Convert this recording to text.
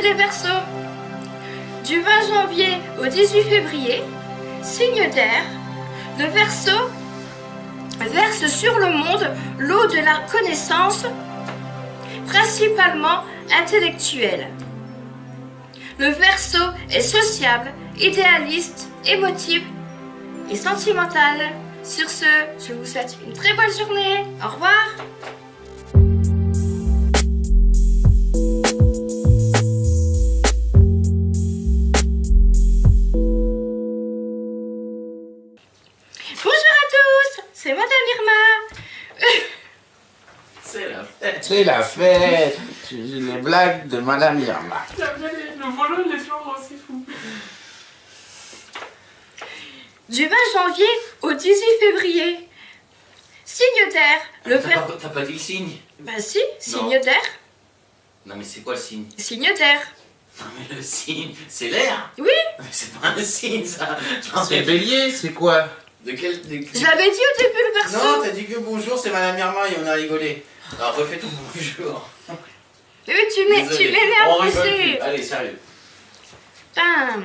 les Verseaux. Du 20 janvier au 18 février, signe d'air, le Verseau verse sur le monde l'eau de la connaissance, principalement intellectuelle. Le Verseau est sociable, idéaliste, émotif et sentimental. Sur ce, je vous souhaite une très bonne journée. Au revoir. C'est Madame Irma. C'est la fête. C'est la fête C'est les blagues de Madame Irma. Le volant, il est toujours aussi fou. Du 20 janvier au 18 février. Signe d'air. Le T'as pas, t'as pas dit le signe? Bah si, signe d'air. Non mais c'est quoi le signe? Signe d'air. Non mais le signe, c'est l'air Oui, Mais c'est pas un signe ça C'est bélier, c'est quoi? De quel... de- je l'avais dit au début le Non, verso. t'as dit que bonjour, c'est Madame Irma et on a rigolé. Alors refais ton bonjour. Mais oui, tu m'énerves aussi. Allez, sérieux. Putain.